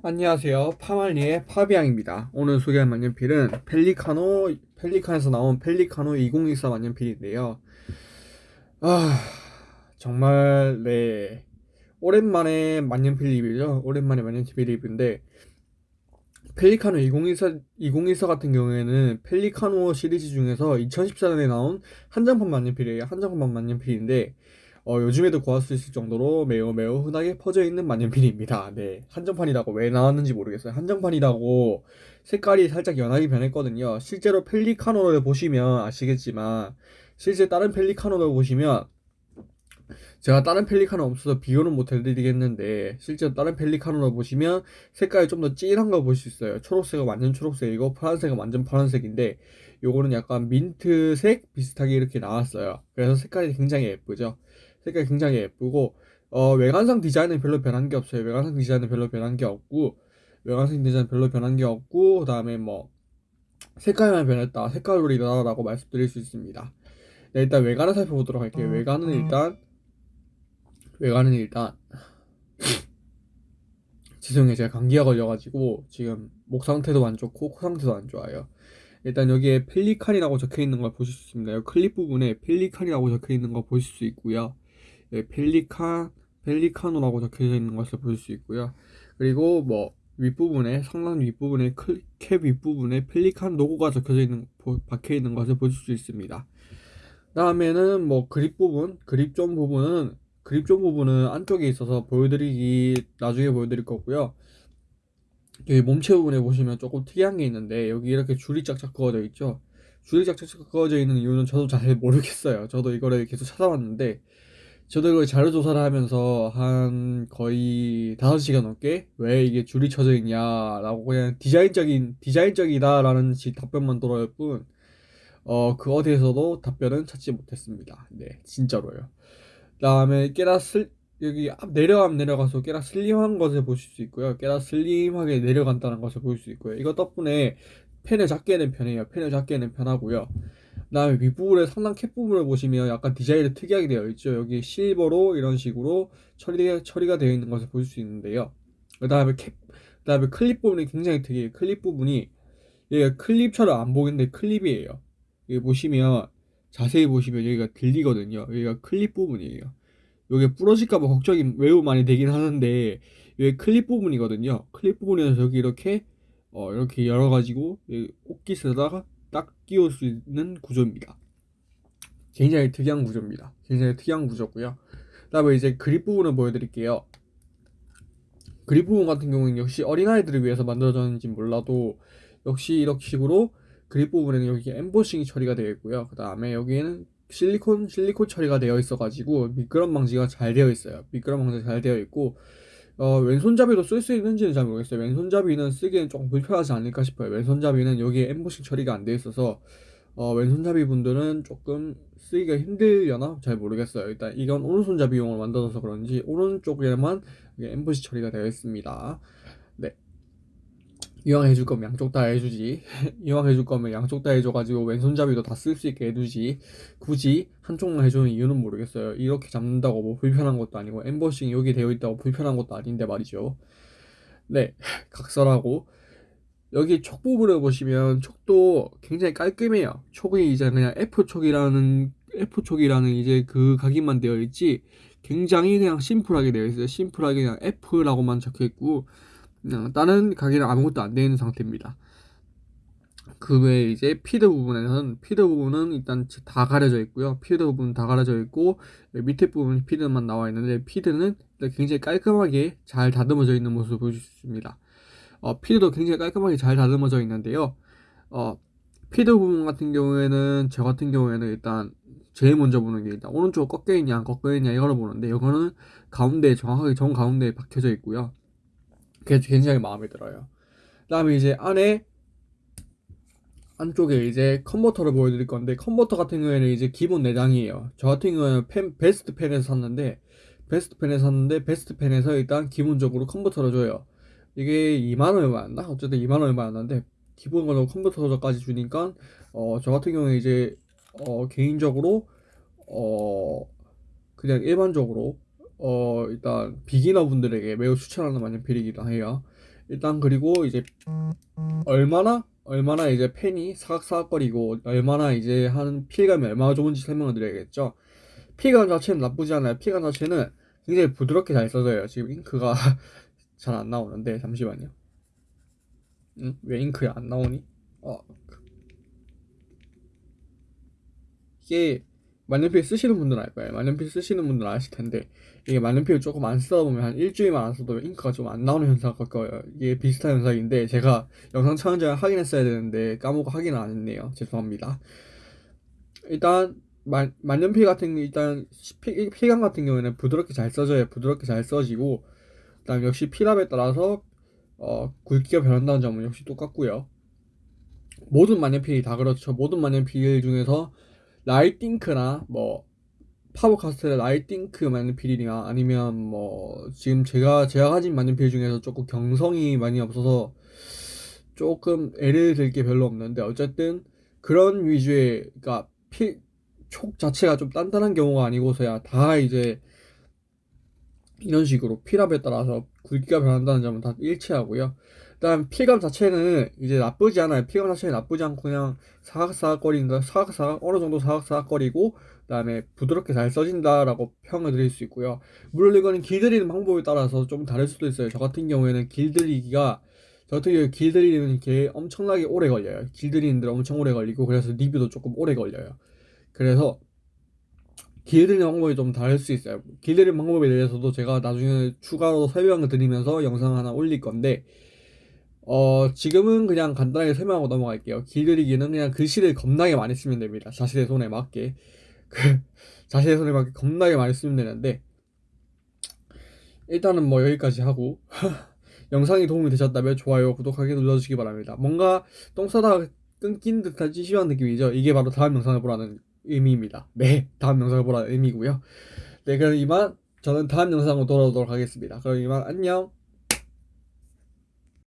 안녕하세요. 파말리의 파비앙입니다. 오늘 소개할 만년필은 펠리카노, 펠리칸에서 나온 펠리카노 2024 만년필인데요. 아, 정말, 네. 오랜만에 만년필 리뷰죠. 오랜만에 만년필 리뷰인데, 펠리카노 2024, 2024 같은 경우에는 펠리카노 시리즈 중에서 2014년에 나온 한정판 만년필이에요. 한정판 만년필인데, 어, 요즘에도 구할 수 있을 정도로 매우 매우 흔하게 퍼져 있는 만년필입니다. 네. 한정판이라고 왜 나왔는지 모르겠어요. 한정판이라고 색깔이 살짝 연하게 변했거든요. 실제로 펠리카노를 보시면 아시겠지만, 실제 다른 펠리카노를 보시면, 제가 다른 펠리카노 없어서 비교는 못 해드리겠는데, 실제로 다른 펠리카노를 보시면 색깔이 좀 더 진한 걸 볼 수 있어요. 초록색은 완전 초록색이고, 파란색은 완전 파란색인데, 요거는 약간 민트색 비슷하게 이렇게 나왔어요. 그래서 색깔이 굉장히 예쁘죠. 색깔이 굉장히 예쁘고 어, 외관상 디자인은 별로 변한 게 없어요. 외관상 디자인은 별로 변한 게 없고 외관상 디자인 별로 변한 게 없고 그 다음에 뭐 색깔만 변했다. 색깔놀이다라고 말씀드릴 수 있습니다. 네, 일단 외관을 살펴보도록 할게요. 외관은 일단 외관은 일단 죄송해요. 제가 감기가 걸려가지고 지금 목 상태도 안 좋고 코 상태도 안 좋아요. 일단 여기에 펠리칸이라고 적혀 있는 걸 보실 수 있습니다. 클립 부분에 펠리칸이라고 적혀 있는 거 보실 수 있고요. 예, 펠리칸, 펠리카노라고 적혀져 있는 것을 볼 수 있고요. 그리고 뭐 윗부분에 상단 윗부분에 캡 윗부분에 펠리칸 로고가 적혀져 있는 박혀 있는 것을 볼수 있습니다. 다음에는 뭐 그립 부분, 그립 좀 부분은 그립 좀 부분은 안쪽에 있어서 보여드리기 나중에 보여드릴 거고요. 여기 몸체 부분에 보시면 조금 특이한 게 있는데 여기 이렇게 줄이 짝짝 그어져 있죠. 줄이 짝짝 그어져 있는 이유는 저도 잘 모르겠어요. 저도 이거를 계속 찾아봤는데 저도 이걸 자료 조사를 하면서 한 거의 5시간 넘게 왜 이게 줄이 쳐져 있냐라고 그냥 디자인적인 디자인적이다라는 답변만 들어올 뿐 어, 그 어디에서도 답변은 찾지 못했습니다. 네, 진짜로요. 그다음에 깨라 슬 여기 앞 내려가면 내려가서 깨라 슬림한 것을 보실 수 있고요. 깨라 슬림하게 내려간다는 것을 볼수 있고요. 이거 덕분에 펜을 작게 는 편해요. 펜을 작게 는 편하고요. 그 다음에 윗부분에 상단 캡 부분을 보시면 약간 디자인이 특이하게 되어 있죠. 여기 실버로 이런 식으로 처리, 처리가 되어 있는 것을 볼 수 있는데요. 그 다음에 캡, 그 다음에 클립 부분이 굉장히 특이해요. 클립 부분이 여기가 클립처럼 안 보이는데 클립이에요. 여기 보시면 자세히 보시면 여기가 들리거든요. 여기가 클립 부분이에요. 여기 부러질까봐 걱정이 매우 많이 되긴 하는데 여기 클립 부분이거든요. 클립 부분에서 여기 이렇게 어, 이렇게 열어가지고 옷깃에다가 딱 끼울 수 있는 구조입니다. 굉장히 특이한 구조입니다. 굉장히 특이한 구조고요. 그 다음에 이제 그립 부분을 보여드릴게요. 그립 부분 같은 경우는 역시 어린아이들을 위해서 만들어졌는지 몰라도 역시 이렇게 식으로 그립 부분에는 여기 엠보싱이 처리가 되어 있고요. 그 다음에 여기에는 실리콘 실리콘 처리가 되어 있어가지고 미끄럼 방지가 잘 되어 있어요. 미끄럼 방지가 잘 되어 있고 어, 왼손잡이도 쓸수 있는지는 잘 모르겠어요. 왼손잡이는 쓰기엔 조금 불편하지 않을까 싶어요. 왼손잡이는 여기에 엠보싱 처리가 안 돼 있어서 어, 왼손잡이 분들은 조금 쓰기가 힘들려나 잘 모르겠어요. 일단 이건 오른손잡이용으로 만들어서 그런지 오른쪽에만 엠보싱 처리가 되어 있습니다. 네. 이왕 해줄 거면 양쪽 다 해주지. 이왕 해줄 거면 양쪽 다 해줘가지고 왼손잡이도 다 쓸 수 있게 해주지. 굳이 한쪽만 해주는 이유는 모르겠어요. 이렇게 잡는다고 뭐 불편한 것도 아니고 엠버싱이 여기 되어 있다고 불편한 것도 아닌데 말이죠. 네, 각설하고 여기 촉 부분을 보시면 촉도 굉장히 깔끔해요. 촉이 이제 그냥 F 촉이라는 F 촉이라는 이제 그 각인만 되어 있지 굉장히 그냥 심플하게 되어 있어요. 심플하게 그냥 F라고만 적혀 있고 어, 다른 각인은 아무것도 안 되어 있는 상태입니다. 그 외에 이제 feed 부분에는 feed 부분은 일단 다 가려져 있고요. feed 부분 다 가려져 있고 밑에 부분 feed만 나와 있는데 feed는 굉장히 깔끔하게 잘 다듬어져 있는 모습을 보실 수 있습니다. 어, 피드도 굉장히 깔끔하게 잘 다듬어져 있는데요. 어, 피드 부분 같은 경우에는 저 같은 경우에는 일단 제일 먼저 보는 게 일단 오른쪽 꺾여 있냐 안 꺾여 있냐 이거를 보는데 이거는 가운데 정확하게 정 가운데에 박혀져 있고요. 굉장히 마음에 들어요. 그 다음에 이제 안에 안쪽에 이제 컨버터를 보여드릴 건데 컨버터 같은 경우에는 이제 기본 내장이에요. 저 같은 경우에는 펜, 베스트 펜에서 샀는데 베스트 펜에서 샀는데 베스트 펜에서 일단 기본적으로 컨버터를 줘요. 이게 2만 얼마였나? 어쨌든 2만 얼마였는데 기본으로 컨버터까지 주니까 어, 저 같은 경우에 이제 어, 개인적으로 어, 그냥 일반적으로 어 일단 비기너 분들에게 매우 추천하는 만년 필이기도 해요. 일단 그리고 이제 얼마나 얼마나 이제 펜이 사각사각거리고 얼마나 이제 한 피감이 얼마나 좋은지 설명을 드려야겠죠. 피감 자체는 나쁘지 않아요. 피감 자체는 굉장히 부드럽게 잘 써져요. 지금 잉크가 잘 안 나오는데 잠시만요. 응? 왜 잉크가 안 나오니? 어. 이게 만년필 쓰시는 분들은 알 거예요. 만년필 쓰시는 분들은 아실 텐데 이게 만년필 조금 안 쓰다 보면 한 일주일만 안 써도 잉크가 좀 안 나오는 갈 거예요. 이게 비슷한 현상인데 제가 영상 촬영 전에 확인했어야 되는데 까먹고 확인을 안 했네요. 죄송합니다. 일단 만, 만년필 같은 게 일단 피, 필감 같은 경우에는 부드럽게 잘 써져요. 부드럽게 잘 써지고 그다음 역시 필압에 따라서 어, 굵기가 변한다는 점은 역시 똑같고요. 모든 만년필이 다 그렇죠. 모든 만년필 중에서 라이팅크나 뭐 파버카스텔 라이팅크 만년필이나 아니면 뭐 지금 제가 제가 가진 만년필 중에서 조금 경성이 많이 없어서 조금 애를 들 게 별로 없는데 어쨌든 그런 위주의 그러니까 필, 촉 자체가 좀 단단한 경우가 아니고서야 다 이제 이런 식으로 필압에 따라서 굵기가 변한다는 점은 다 일치하고요. 일단 필감 자체는 이제 나쁘지 않아요. 필감 자체는 나쁘지 않고 그냥 사각사각거린다, 사각사각 어느 정도 사각사각거리고 그다음에 부드럽게 잘 써진다라고 평을 드릴 수 있고요. 물론 이거는 길들이는 방법에 따라서 좀 다를 수도 있어요. 저 같은 경우에는 길들이기가 저 같은 경우에 길들이는 게 엄청나게 오래 걸려요. 길들이는 데 엄청 오래 걸리고 그래서 리뷰도 조금 오래 걸려요. 그래서 길들이는 방법이 좀 다를 수 있어요. 길들이는 방법에 대해서도 제가 나중에 추가로 설명을 드리면서 영상 하나 올릴 건데, 어, 지금은 그냥 간단하게 설명하고 넘어갈게요. 길들이기는 그냥 글씨를 겁나게 많이 쓰면 됩니다. 자신의 손에 맞게. 그, 자신의 손에 맞게 겁나게 많이 쓰면 되는데, 일단은 뭐 여기까지 하고, 영상이 도움이 되셨다면 좋아요, 구독하기 눌러주시기 바랍니다. 뭔가 똥 싸다가 끊긴 듯한 찌시한 느낌이죠. 이게 바로 다음 영상을 보라는 의미입니다. 네, 다음 영상을 보라는 의미고요. 네, 그럼 이만 저는 다음 영상으로 돌아오도록 하겠습니다. 그럼 이만 안녕.